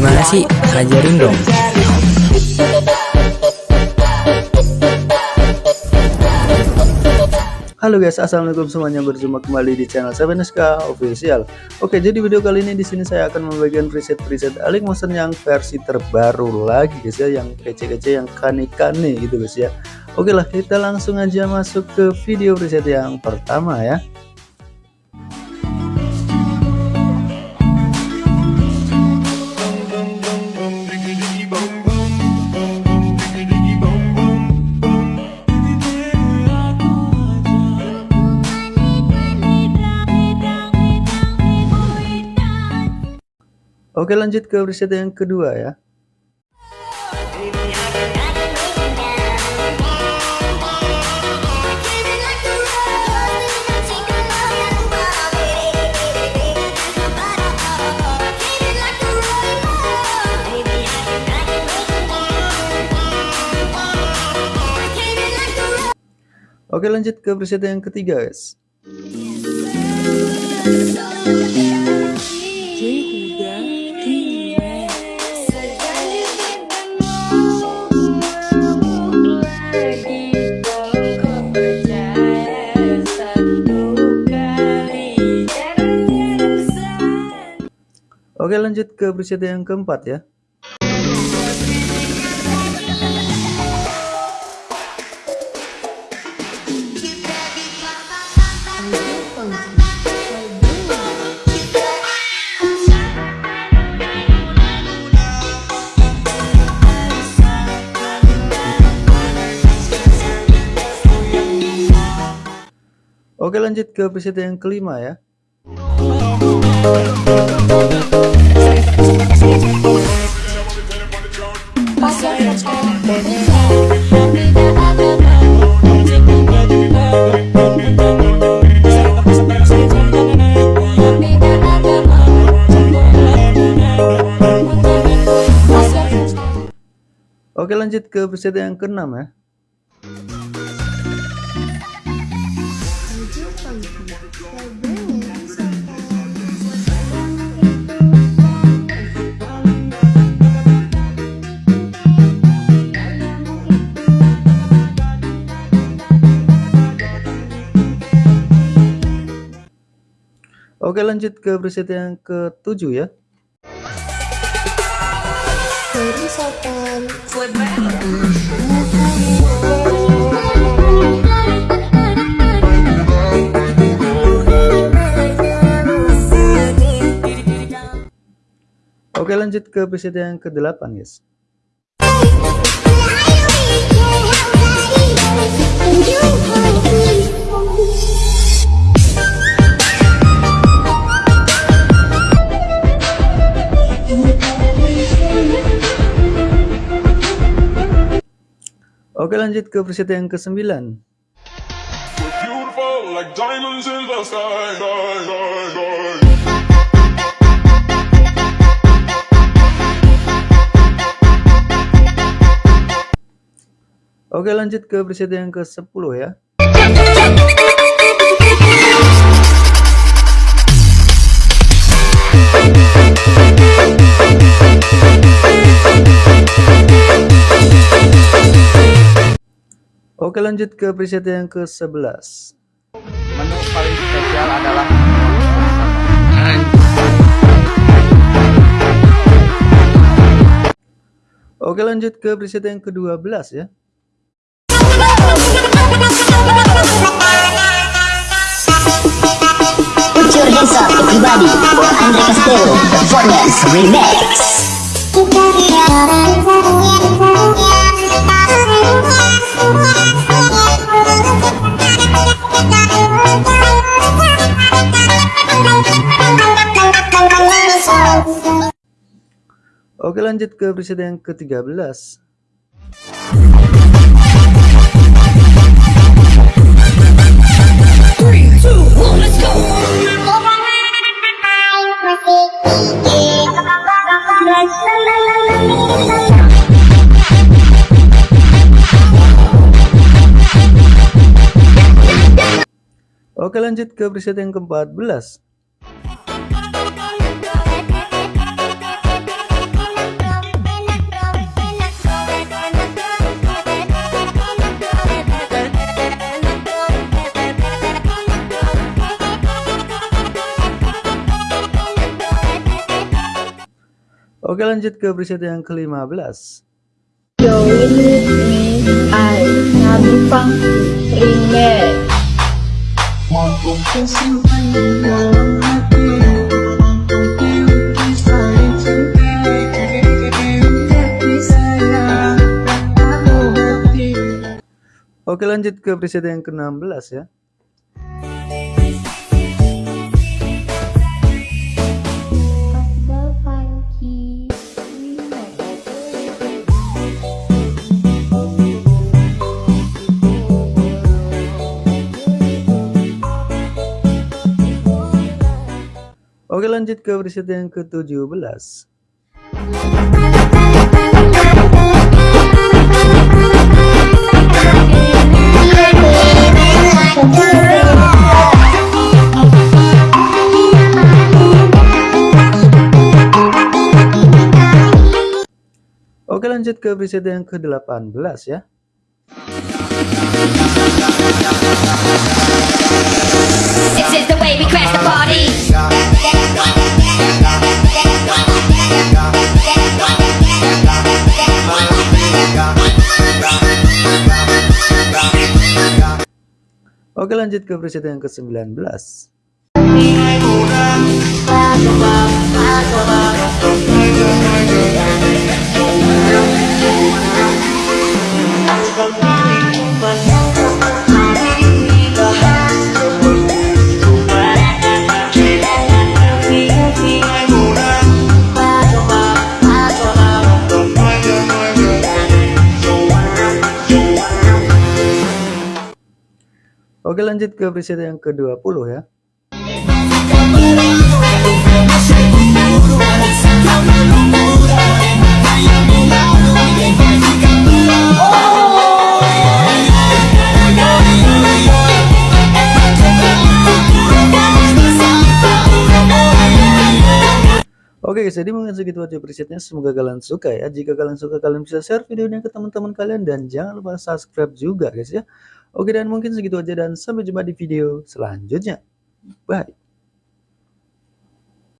Gimana sih? Ajarin dong. Halo guys, assalamualaikum semuanya berjumpa kembali di channel Seveneska Official. Oke, jadi video kali ini di sini saya akan membagikan preset-preset Alik Motion yang versi terbaru lagi guys ya, yang kece-kece, yang kane-kane gitu guys ya. Oke lah, kita langsung aja masuk ke video preset yang pertama ya. Oke lanjut ke preset yang kedua ya. Oke lanjut ke preset yang ketiga guys. Oke lanjut ke preset yang keempat ya. Oke lanjut ke preset yang kelima ya. Oke lanjut ke preset yang keenam ya. Oke lanjut ke preset yang ketujuh ya. Oke lanjut ke preset yang ke-8 guys. Oke lanjut ke preset yang ke-9 Oke lanjut ke preset yang ke-10 ya Oke lanjut ke preset yang ke-11 Menu paling spesial adalah Oke lanjut ke preset yang ke-12 ya. Put your hands up everybody for Andre Castelo Performance Remix Oke lanjut ke preset yang ke-13 Oke lanjut ke preset yang ke-14 Oke lanjut ke preset yang ke-15 Join with me, I, Nabi Fangku, remake. Oke lanjut ke preset yang ke-16 ya Oke lanjut ke preset yang ke-17 Oke lanjut ke preset yang ke-18 ya This is the way we crash the party. Oke lanjut ke preset yang ke-19 Oke lanjut ke preset yang ke-20 ya Oke guys, jadi mungkin segitu aja presetnya. Semoga kalian suka ya. Jika kalian suka, kalian bisa share video ini ke teman-teman kalian dan jangan lupa subscribe juga guys ya. Oke dan mungkin segitu aja dan sampai jumpa di video selanjutnya. Bye.